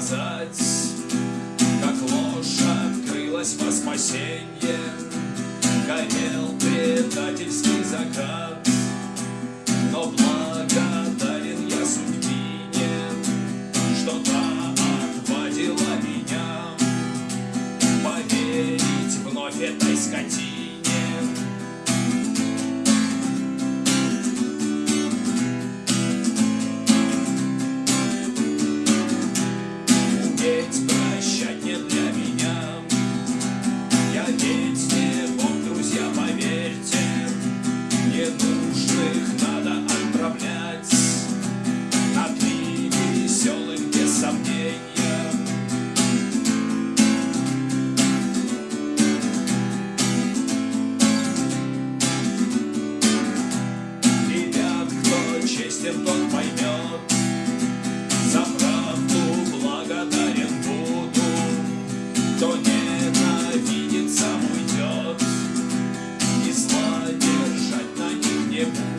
сказать, как ложь открылась во спасенье. Ненужных надо отправлять На дни веселых без сомнения. Ребят, кто честен, тот поймет. За правду благодарен буду. Кто ненавидит, на